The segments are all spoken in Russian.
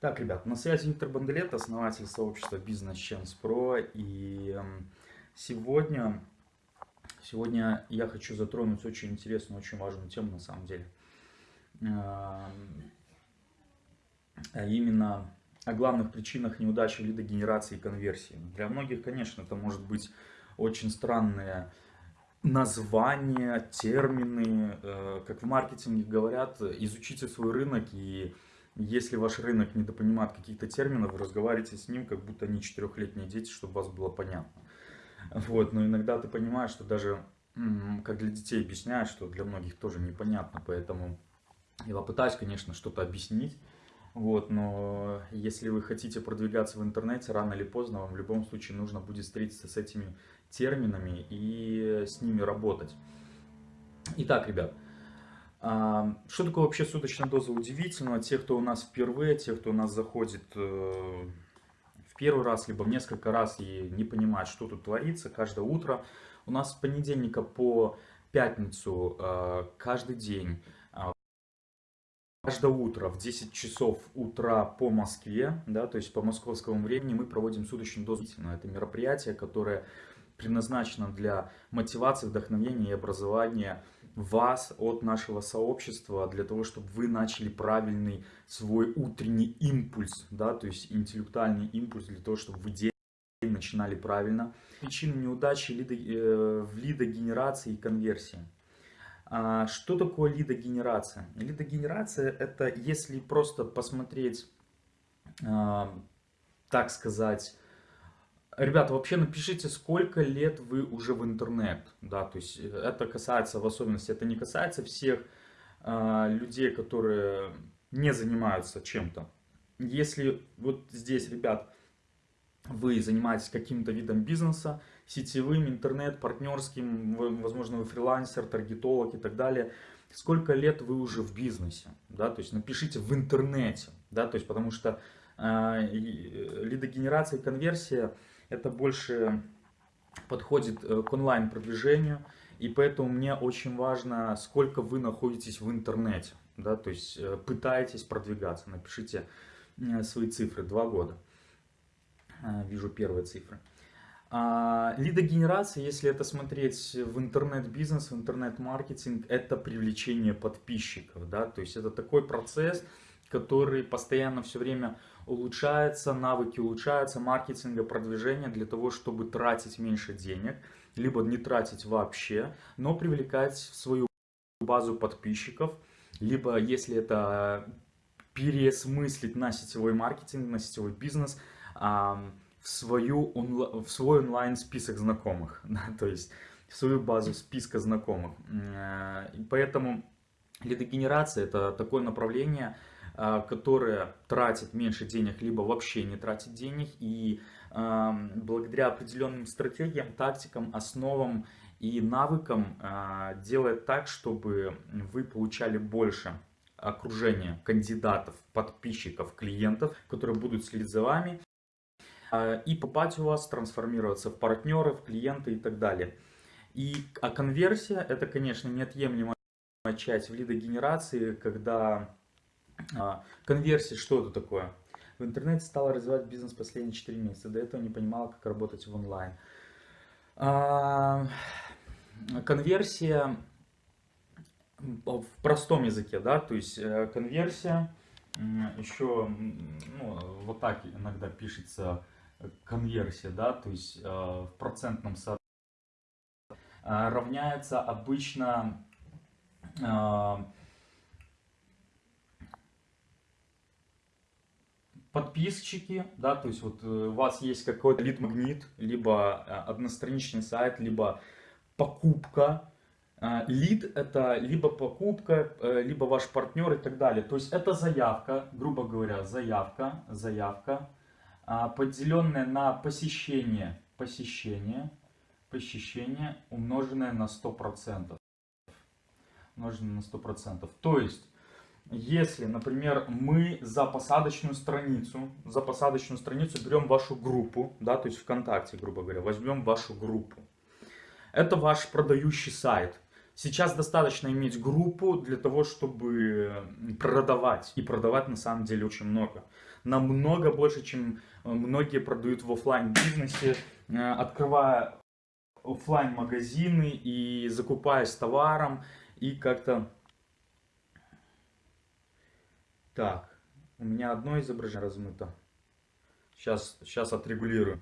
Так, ребят, на связи Виктор Банделет, основатель сообщества Business Chance Pro. И сегодня, сегодня я хочу затронуть очень интересную, очень важную тему на самом деле. А именно о главных причинах неудачи лидогенерации и конверсии. Для многих, конечно, это может быть очень странные названия, термины. Э, как в маркетинге говорят, изучите свой рынок и если ваш рынок недопонимает каких-то терминов, разговаривайте с ним, как будто они четырехлетние дети, чтобы вас было понятно. Вот, но иногда ты понимаешь, что даже, как для детей объясняют, что для многих тоже непонятно, поэтому я попытаюсь, конечно, что-то объяснить. Вот, но если вы хотите продвигаться в интернете, рано или поздно вам в любом случае нужно будет встретиться с этими терминами и с ними работать. Итак, ребят, что такое вообще суточная доза удивительного? Те, кто у нас впервые, те, кто у нас заходит э, в первый раз, либо в несколько раз и не понимает, что тут творится, каждое утро. У нас с понедельника по пятницу э, каждый день, э, каждое утро в 10 часов утра по Москве, да, то есть по московскому времени мы проводим суточную дозу. Это мероприятие, которое предназначено для мотивации, вдохновения и образования вас от нашего сообщества для того, чтобы вы начали правильный свой утренний импульс, да, то есть интеллектуальный импульс для того, чтобы вы день начинали правильно. Причины неудачи лидо, э, в лидогенерации и конверсии. А, что такое лидогенерация? Лидогенерация это если просто посмотреть, а, так сказать, Ребята, вообще напишите, сколько лет вы уже в интернет, да, то есть э, это касается в особенности, это не касается всех э, людей, которые не занимаются чем-то. Если вот здесь, ребят, вы занимаетесь каким-то видом бизнеса, сетевым, интернет, партнерским, возможно, вы фрилансер, таргетолог и так далее, сколько лет вы уже в бизнесе, да, то есть напишите в интернете, да, то есть потому что э, э лидогенерация и конверсия – это больше подходит э, к онлайн-продвижению, и поэтому мне очень важно, сколько вы находитесь в интернете, да, то есть э, пытаетесь продвигаться, напишите э, свои цифры, два года, вижу первые цифры. А, лидогенерация, если это смотреть в интернет-бизнес, в интернет-маркетинг, это привлечение подписчиков, да, то есть это такой процесс, который постоянно все время улучшается, навыки улучшаются, маркетинга, продвижения для того, чтобы тратить меньше денег, либо не тратить вообще, но привлекать в свою базу подписчиков, либо если это переосмыслить на сетевой маркетинг, на сетевой бизнес, в, свою, в свой онлайн список знакомых, то есть в свою базу списка знакомых. Э, поэтому лидогенерация это такое направление, которая тратит меньше денег, либо вообще не тратит денег. И благодаря определенным стратегиям, тактикам, основам и навыкам а, делает так, чтобы вы получали больше окружения кандидатов, подписчиков, клиентов, которые будут следить за вами а, и попасть у вас, трансформироваться в партнеры, в клиенты и так далее. И, а конверсия это, конечно, неотъемлемая часть в лидогенерации, когда а, конверсия, что это такое? В интернете стала развивать бизнес последние 4 месяца. До этого не понимала, как работать в онлайн. А, конверсия в простом языке, да, то есть э, конверсия, еще ну, вот так иногда пишется конверсия, да, то есть э, в процентном соотношении равняется обычно подписчики, да, то есть вот э, у вас есть какой-то лид-магнит, либо э, одностраничный сайт, либо покупка. Э, лид это либо покупка, либо ваш партнер и так далее. То есть это заявка, грубо говоря, заявка, заявка, а, поделенная на посещение, посещение, посещение, умноженное на 100%. Умноженное на 100%. То есть если, например, мы за посадочную страницу, за посадочную страницу берем вашу группу, да, то есть ВКонтакте, грубо говоря, возьмем вашу группу. Это ваш продающий сайт. Сейчас достаточно иметь группу для того, чтобы продавать. И продавать на самом деле очень много. Намного больше, чем э, многие продают в офлайн бизнесе, э, открывая офлайн магазины и закупаясь товаром и как-то... Так, у меня одно изображение размыто. Сейчас, сейчас отрегулирую.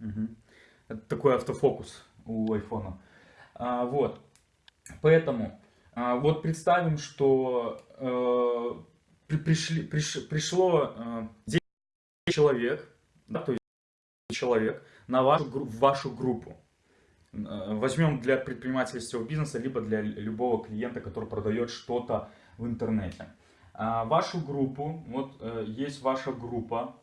Угу. Это такой автофокус у айфона. А, вот. Поэтому а, вот представим, что э, при, пришли, приш, пришло э, 10 человек, да, то есть человек на вашу, в вашу группу. Э, возьмем для предпринимательского бизнеса, либо для любого клиента, который продает что-то в интернете. А, вашу группу, вот э, есть ваша группа,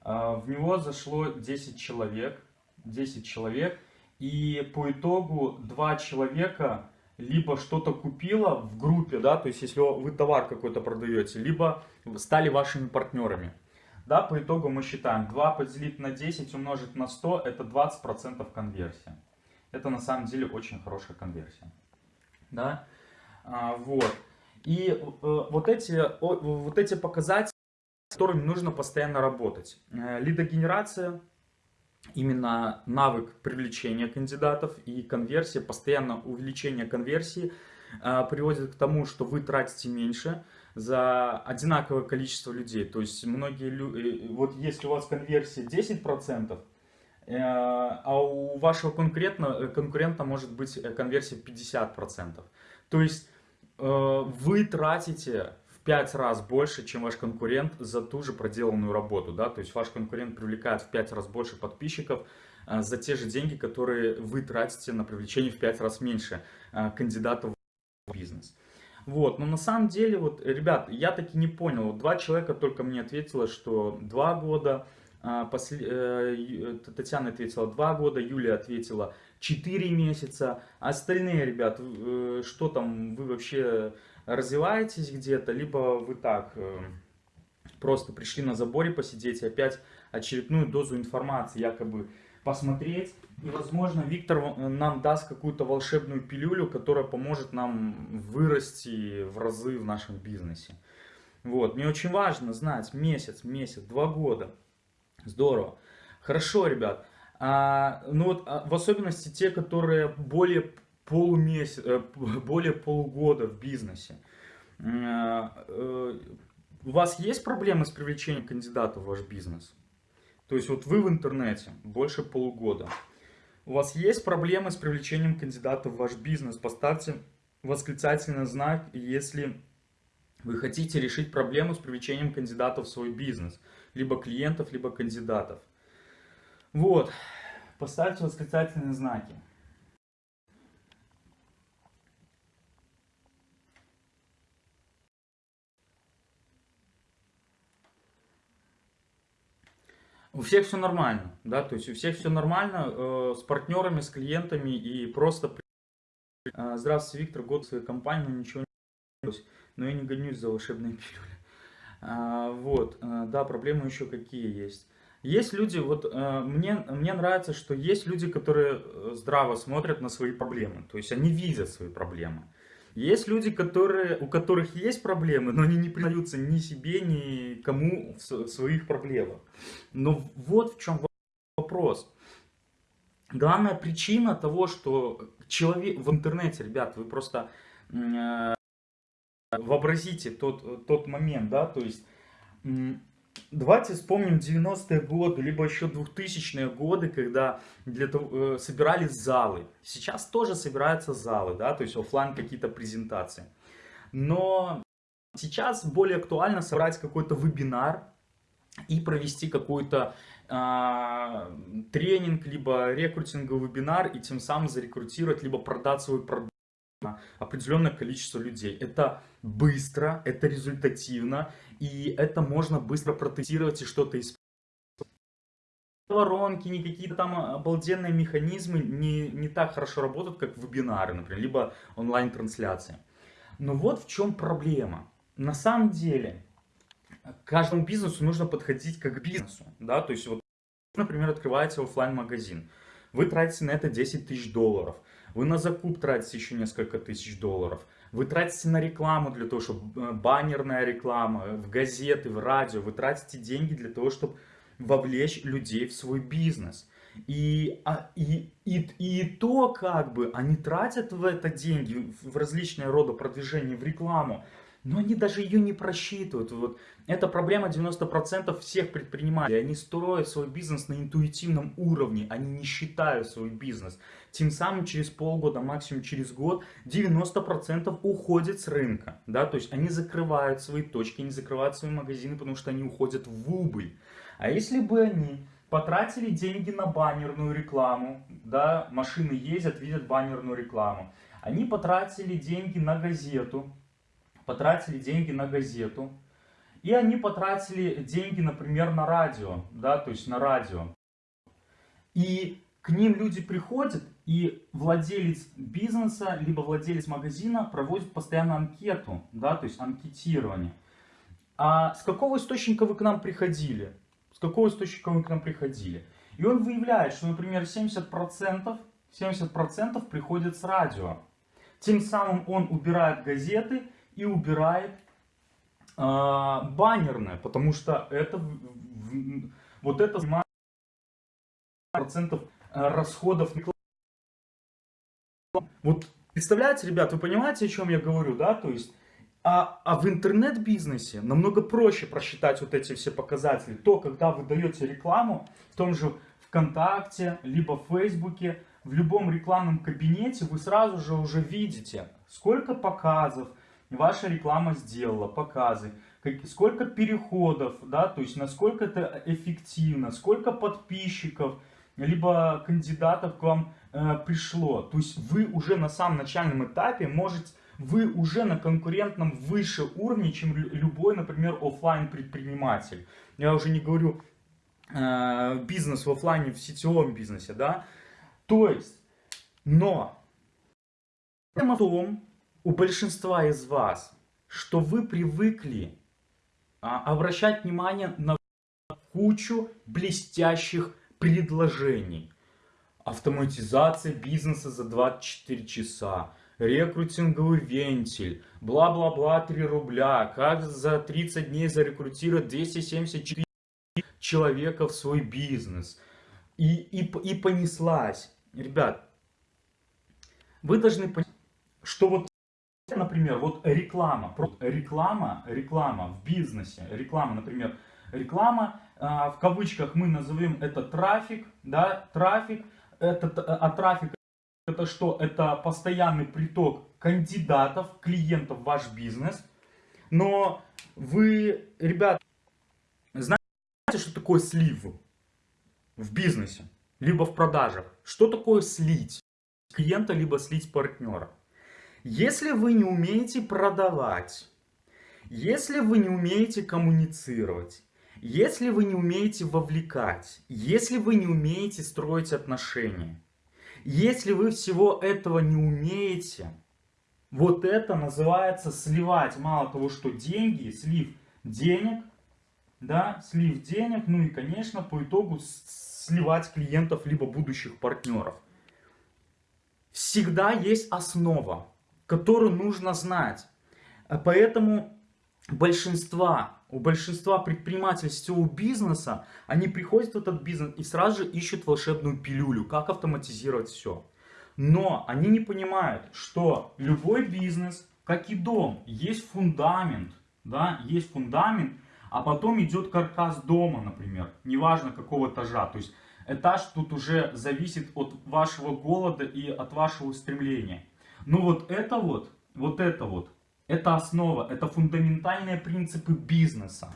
а, в него зашло 10 человек, 10 человек, и по итогу два человека либо что-то купило в группе, да, то есть если вы товар какой-то продаете, либо стали вашими партнерами. Да, по итогу мы считаем 2 поделить на 10 умножить на 100, это 20% конверсия. Это на самом деле очень хорошая конверсия. Да, а, вот. И э, вот эти, вот эти показатели, с которыми нужно постоянно работать. Э, лидогенерация, именно навык привлечения кандидатов и конверсия, постоянно увеличение конверсии э, приводит к тому, что вы тратите меньше за одинаковое количество людей. То есть многие люди, вот если у вас конверсия 10%, а у вашего конкурента, конкурента может быть конверсия 50%. То есть вы тратите 5 раз больше, чем ваш конкурент за ту же проделанную работу. Да? То есть ваш конкурент привлекает в 5 раз больше подписчиков за те же деньги, которые вы тратите на привлечение в 5 раз меньше кандидатов в бизнес. Вот, но на самом деле, вот, ребят, я таки не понял. Вот два человека только мне ответило, что два года, э, Татьяна ответила два года, Юлия ответила 4 месяца. А остальные, ребят, э, что там, вы вообще развиваетесь где-то, либо вы так э, просто пришли на заборе посидеть и опять очередную дозу информации якобы посмотреть. И, возможно, Виктор э, нам даст какую-то волшебную пилюлю, которая поможет нам вырасти в разы в нашем бизнесе. Вот, мне очень важно знать месяц, месяц, два года. Здорово. Хорошо, ребят. А, ну вот, а, в особенности те, которые более полумесяц, э, более полугода в бизнесе. Э, э, у вас есть проблемы с привлечением кандидатов в ваш бизнес? То есть вот вы в интернете больше полугода. У вас есть проблемы с привлечением кандидатов в ваш бизнес? Поставьте восклицательный знак, если вы хотите решить проблему с привлечением кандидатов в свой бизнес. Либо клиентов, либо кандидатов. Вот. Поставьте восклицательные знаки. У всех все нормально, да, то есть у всех все нормально э, с партнерами, с клиентами и просто... Э, Здравствуйте, Виктор, год своей компании, ничего не но я не гонюсь за волшебные пилюли. А, вот, э, да, проблемы еще какие есть. Есть люди, вот э, мне, мне нравится, что есть люди, которые э, здраво смотрят на свои проблемы, то есть они видят свои проблемы. Есть люди, которые, у которых есть проблемы, но они не признаются ни себе, ни кому в своих проблемах. Но вот в чем вопрос. Главная причина того, что человек в интернете, ребят, вы просто вообразите тот, тот момент, да, то есть Давайте вспомним 90-е годы, либо еще 2000-е годы, когда для того, э, собирались залы. Сейчас тоже собираются залы, да, то есть офлайн какие-то презентации. Но сейчас более актуально собрать какой-то вебинар и провести какой-то э, тренинг, либо рекрутинговый вебинар, и тем самым зарекрутировать, либо продать свой продукт определенное количество людей. Это быстро, это результативно, и это можно быстро протестировать и что-то исправить. Воронки, не какие-то там обалденные механизмы не, не так хорошо работают, как вебинары, например, либо онлайн-трансляции. Но вот в чем проблема. На самом деле, каждому бизнесу нужно подходить как к бизнесу. Да? То есть, вот, например, открываете офлайн магазин вы тратите на это 10 тысяч долларов. Вы на закуп тратите еще несколько тысяч долларов. Вы тратите на рекламу для того, чтобы э, баннерная реклама, в газеты, в радио. Вы тратите деньги для того, чтобы вовлечь людей в свой бизнес. И, а, и, и, и то, как бы, они тратят в это деньги, в различные рода продвижения, в рекламу, но они даже ее не просчитывают. Вот. Это проблема 90% всех предпринимателей. Они строят свой бизнес на интуитивном уровне, они не считают свой бизнес. Тем самым через полгода, максимум через год, 90% уходит с рынка. Да? То есть они закрывают свои точки, они закрывают свои магазины, потому что они уходят в убыль. А если бы они потратили деньги на баннерную рекламу, да, машины ездят, видят баннерную рекламу. Они потратили деньги на газету, потратили деньги на газету, и они потратили деньги, например, на радио, да, то есть на радио. И к ним люди приходят, и владелец бизнеса, либо владелец магазина проводит постоянно анкету, да, то есть анкетирование. А с какого источника вы к нам приходили? с какого источника вы к нам приходили. И он выявляет, что, например, 70%, 70 приходит с радио. Тем самым он убирает газеты и убирает э, баннерное, потому что это вот это процентов а, расходов вот представляете, ребят, вы понимаете, о чем я говорю, да? То есть а, а в интернет-бизнесе намного проще просчитать вот эти все показатели. То, когда вы даете рекламу в том же ВКонтакте, либо в Фейсбуке, в любом рекламном кабинете вы сразу же уже видите, сколько показов ваша реклама сделала, показы, сколько переходов, да, то есть насколько это эффективно, сколько подписчиков, либо кандидатов к вам э, пришло. То есть вы уже на самом начальном этапе можете вы уже на конкурентном выше уровне, чем любой, например, офлайн предприниматель. Я уже не говорю э, бизнес в офлайне, в сетевом бизнесе, да. То есть, но в том, у большинства из вас, что вы привыкли а, обращать внимание на кучу блестящих предложений. Автоматизация бизнеса за 24 часа рекрутинговый вентиль, бла-бла-бла 3 рубля, как за 30 дней зарекрутировать 274 человека в свой бизнес. И, и, и понеслась. Ребят, вы должны понять, что вот, например, вот реклама, реклама, реклама в бизнесе, реклама, например, реклама, а, в кавычках мы назовем это трафик, да, трафик, это, а трафик это что? Это постоянный приток кандидатов, клиентов в ваш бизнес. Но вы, ребят, знаете, что такое слив в бизнесе? Либо в продажах. Что такое слить клиента, либо слить партнера? Если вы не умеете продавать, если вы не умеете коммуницировать, если вы не умеете вовлекать, если вы не умеете строить отношения, если вы всего этого не умеете, вот это называется сливать. Мало того, что деньги, слив денег, да, слив денег, ну и, конечно, по итогу сливать клиентов, либо будущих партнеров. Всегда есть основа, которую нужно знать. Поэтому большинства у большинства предпринимателей сетевого бизнеса, они приходят в этот бизнес и сразу же ищут волшебную пилюлю, как автоматизировать все. Но они не понимают, что любой бизнес, как и дом, есть фундамент, да, есть фундамент, а потом идет каркас дома, например, неважно какого этажа. То есть этаж тут уже зависит от вашего голода и от вашего стремления. Но вот это вот, вот это вот, это основа, это фундаментальные принципы бизнеса.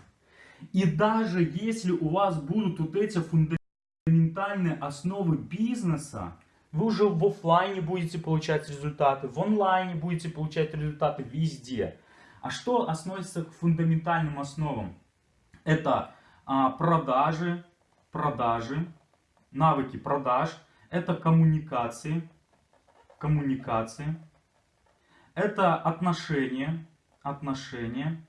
И даже если у вас будут вот эти фундаментальные основы бизнеса, вы уже в офлайне будете получать результаты, в онлайне будете получать результаты везде. А что относится к фундаментальным основам? Это а, продажи, продажи, навыки продаж, это коммуникации, коммуникации, это отношения, отношения.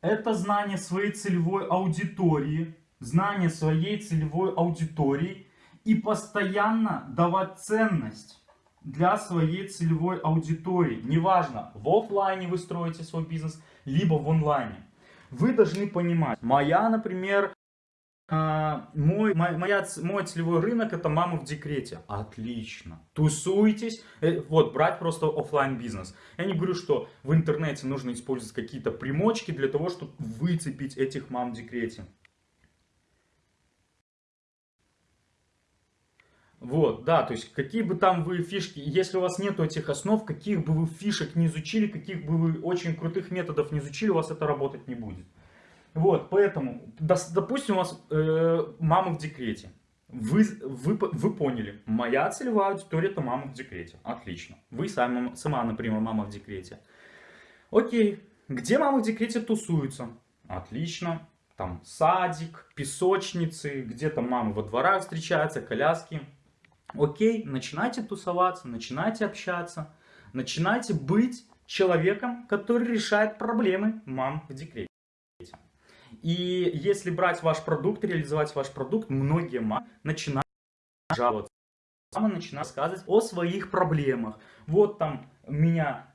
Это знание своей целевой аудитории, знание своей целевой аудитории и постоянно давать ценность для своей целевой аудитории. Неважно, в офлайне вы строите свой бизнес, либо в онлайне. Вы должны понимать, моя, например, а, мой, моя, мой целевой рынок это мама в декрете. Отлично. Тусуйтесь. Э, вот, брать просто офлайн бизнес. Я не говорю, что в интернете нужно использовать какие-то примочки для того, чтобы выцепить этих мам в декрете. Вот, да, то есть какие бы там вы фишки, если у вас нету этих основ, каких бы вы фишек не изучили, каких бы вы очень крутых методов не изучили, у вас это работать не будет. Вот, поэтому, допустим, у вас э, мама в декрете. Вы, вы, вы поняли, моя целевая аудитория это мама в декрете. Отлично. Вы сами, сама, например, мама в декрете. Окей, где мама в декрете тусуются? Отлично. Там садик, песочницы, где-то мамы во дворах встречаются, коляски. Окей, начинайте тусоваться, начинайте общаться, начинайте быть человеком, который решает проблемы мам в декрете. И если брать ваш продукт, реализовать ваш продукт, многие начинают жаловаться. Мама начинает рассказывать о своих проблемах. Вот там меня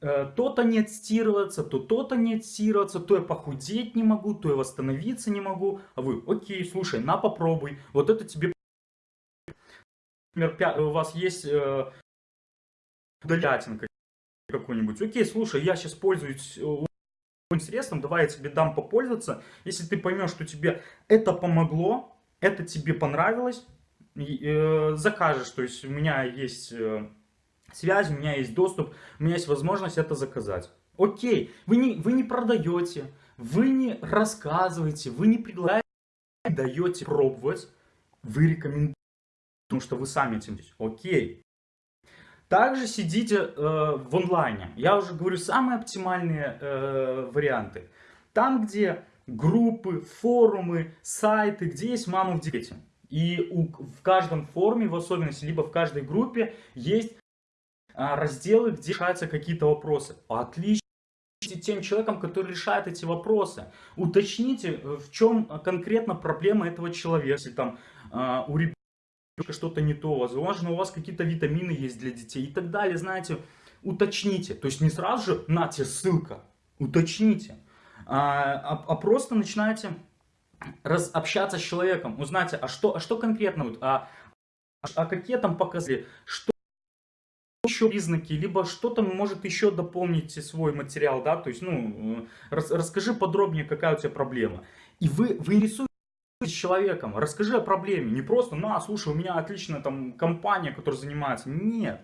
э, то-то не отстирываться, то то-то не отстирываться, то я похудеть не могу, то я восстановиться не могу. А вы, окей, слушай, на попробуй. Вот это тебе... Например, у вас есть э, какой-нибудь. Окей, слушай, я сейчас пользуюсь э, средством, давай я тебе дам попользоваться. Если ты поймешь, что тебе это помогло, это тебе понравилось, э, закажешь. То есть у меня есть э, связь, у меня есть доступ, у меня есть возможность это заказать. Окей, вы не, вы не продаете, вы не рассказываете, вы не предлагаете, даете пробовать, вы рекомендуете, потому что вы сами этим. Окей, также сидите э, в онлайне. Я уже говорю самые оптимальные э, варианты. Там, где группы, форумы, сайты, где есть мама в декрете. И у, в каждом форуме, в особенности, либо в каждой группе есть а, разделы, где решаются какие-то вопросы. Отлично тем человеком, который решает эти вопросы. Уточните, в чем конкретно проблема этого человека. Если там а, у ребенка что-то не то, возможно, у вас какие-то витамины есть для детей и так далее, знаете, уточните. То есть не сразу же, на тебе ссылка, уточните, а, а, а просто начинайте раз, общаться с человеком, узнайте, а что, а что конкретно, а, а какие там показатели, что еще признаки, либо что-то может еще дополнить свой материал, да, то есть, ну, рас, расскажи подробнее, какая у тебя проблема. И вы, вы рисуете с человеком, расскажи о проблеме, не просто, на, слушай, у меня отличная там компания, которая занимается, нет.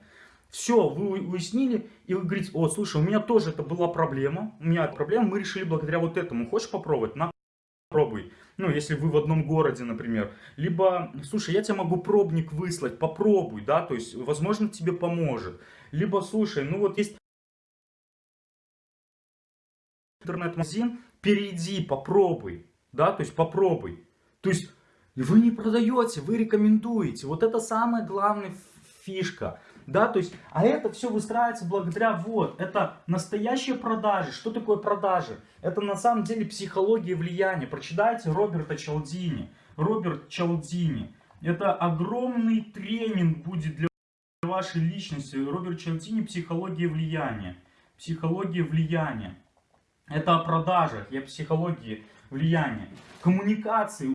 Все, вы уяснили, и вы говорите, о, слушай, у меня тоже это была проблема, у меня проблема, мы решили благодаря вот этому, хочешь попробовать? На, попробуй. Ну, если вы в одном городе, например. Либо, слушай, я тебе могу пробник выслать, попробуй, да, то есть, возможно, тебе поможет. Либо, слушай, ну вот есть интернет-магазин, перейди, попробуй, да, то есть попробуй. То есть вы не продаете, вы рекомендуете. Вот это самая главная фишка. Да, то есть, а это все выстраивается благодаря вот, это настоящие продажи. Что такое продажи? Это на самом деле психология влияния. Прочитайте Роберта Чалдини. Роберт Чалдини. Это огромный тренинг будет для вашей личности. Роберт Чалдини «Психология влияния». Психология влияния. Это о продажах, я психологии влияния. Коммуникации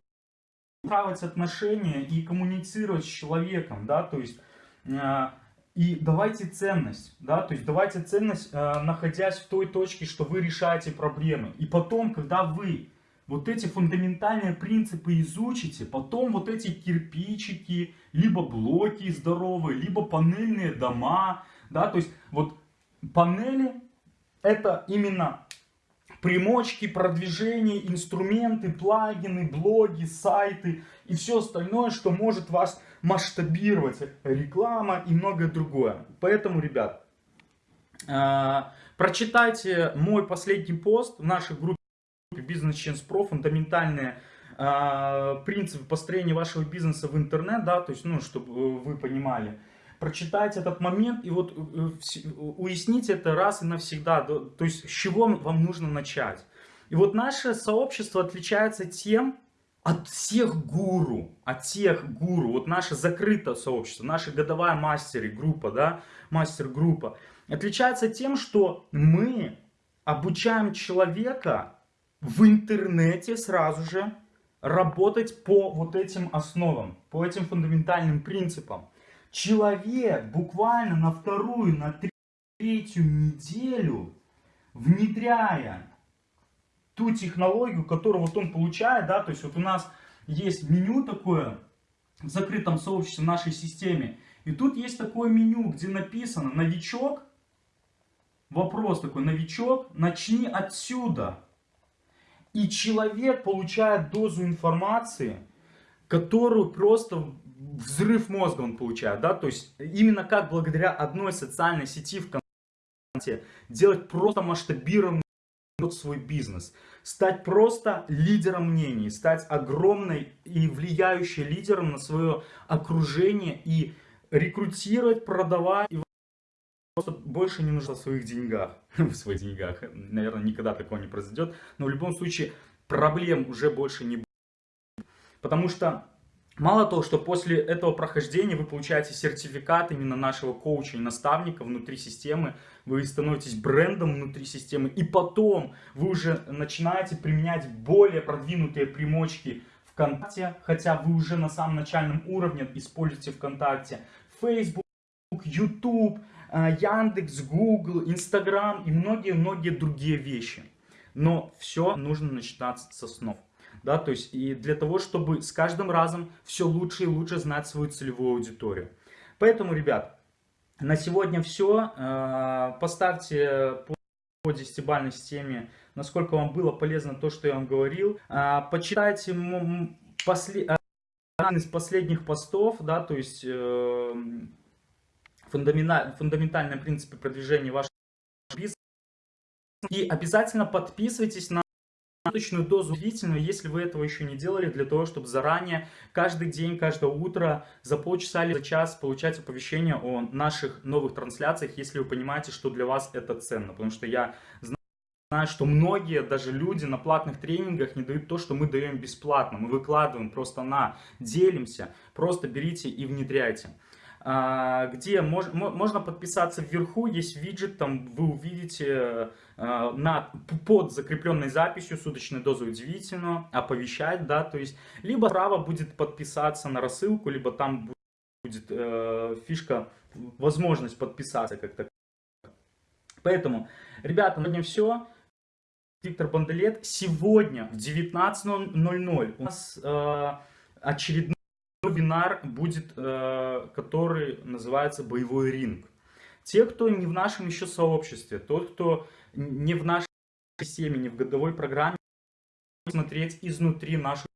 выстраивать отношения и коммуницировать с человеком, да, то есть, э, и давайте ценность, да, то есть давайте ценность, э, находясь в той точке, что вы решаете проблемы. И потом, когда вы вот эти фундаментальные принципы изучите, потом вот эти кирпичики, либо блоки здоровые, либо панельные дома, да, то есть вот панели это именно примочки, продвижения, инструменты, плагины, блоги, сайты и все остальное, что может вас масштабировать. Реклама и многое другое. Поэтому, ребят, э, прочитайте мой последний пост в нашей группе Business Change Pro, фундаментальные э, принципы построения вашего бизнеса в интернет, да, то есть, ну, чтобы вы понимали прочитать этот момент и вот э, э, уяснить это раз и навсегда. То есть с чего вам нужно начать. И вот наше сообщество отличается тем от всех гуру, от всех гуру, вот наше закрытое сообщество, наша годовая мастеры группа, да, мастер-группа, отличается тем, что мы обучаем человека в интернете сразу же работать по вот этим основам, по этим фундаментальным принципам. Человек буквально на вторую, на третью неделю, внедряя ту технологию, которую вот он получает, да, то есть вот у нас есть меню такое в закрытом сообществе в нашей системе, и тут есть такое меню, где написано «Новичок», вопрос такой «Новичок, начни отсюда». И человек получает дозу информации, которую просто взрыв мозга он получает, да, то есть именно как благодаря одной социальной сети ВКонтакте делать просто масштабированный свой бизнес, стать просто лидером мнений, стать огромной и влияющей лидером на свое окружение и рекрутировать, продавать и просто больше не нужно в своих деньгах, в своих деньгах, наверное, никогда такого не произойдет, но в любом случае проблем уже больше не будет, потому что Мало того, что после этого прохождения вы получаете сертификат именно нашего коуча и наставника внутри системы, вы становитесь брендом внутри системы, и потом вы уже начинаете применять более продвинутые примочки ВКонтакте, хотя вы уже на самом начальном уровне используете ВКонтакте, Facebook, YouTube, э, Яндекс, Google, Instagram и многие-многие другие вещи. Но все нужно начинать с основ да, то есть и для того, чтобы с каждым разом все лучше и лучше знать свою целевую аудиторию. Поэтому, ребят, на сегодня все. Э, поставьте по десятибальной системе, насколько вам было полезно то, что я вам говорил. Э, почитайте после... один из последних постов, да, то есть э, фундаментальные принципы продвижения вашего бизнеса. И обязательно подписывайтесь на точную дозу длительную, если вы этого еще не делали, для того, чтобы заранее, каждый день, каждое утро, за полчаса или за час получать оповещение о наших новых трансляциях, если вы понимаете, что для вас это ценно. Потому что я знаю, что многие, даже люди на платных тренингах не дают то, что мы даем бесплатно. Мы выкладываем просто на, делимся, просто берите и внедряйте. А, где мож, можно подписаться вверху, есть виджет, там вы увидите а, на, под закрепленной записью суточную дозу удивительного, оповещать, да, то есть, либо справа будет подписаться на рассылку, либо там будет э, фишка, возможность подписаться как-то. Поэтому, ребята, на сегодня все. Виктор Банделет. Сегодня в 19.00 у нас э, очередной вебинар будет, э, который называется «Боевой ринг». Те, кто не в нашем еще сообществе, тот, кто не в нашей системе, не в годовой программе, смотреть изнутри нашу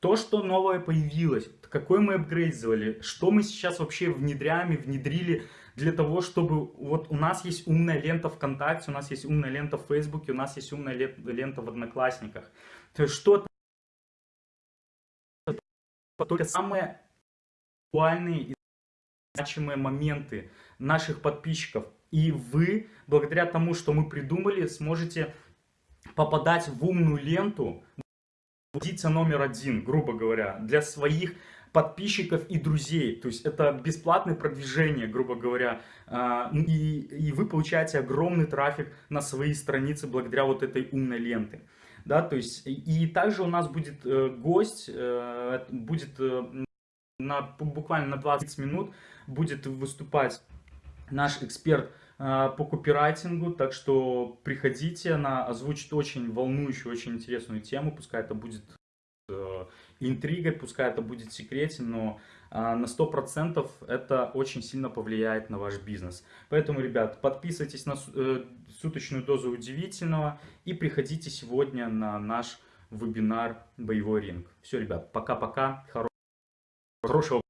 то, что новое появилось, какой мы апгрейд что мы сейчас вообще внедряем и внедрили для того, чтобы вот у нас есть умная лента ВКонтакте, у нас есть умная лента в Фейсбуке, у нас есть умная лента в Одноклассниках. То есть что только самые актуальные и значимые моменты наших подписчиков. И вы, благодаря тому, что мы придумали, сможете попадать в умную ленту, позиция номер один, грубо говоря, для своих подписчиков и друзей. То есть это бесплатное продвижение, грубо говоря. А, и, и вы получаете огромный трафик на свои страницы благодаря вот этой умной ленты да, то есть и также у нас будет э, гость, э, будет э, на, буквально на 20 минут будет выступать наш эксперт по копирайтингу, так что приходите, она озвучит очень волнующую, очень интересную тему, пускай это будет интригой, пускай это будет секрете, но на 100% это очень сильно повлияет на ваш бизнес. Поэтому, ребят, подписывайтесь на суточную дозу удивительного и приходите сегодня на наш вебинар «Боевой ринг». Все, ребят, пока-пока, хорошего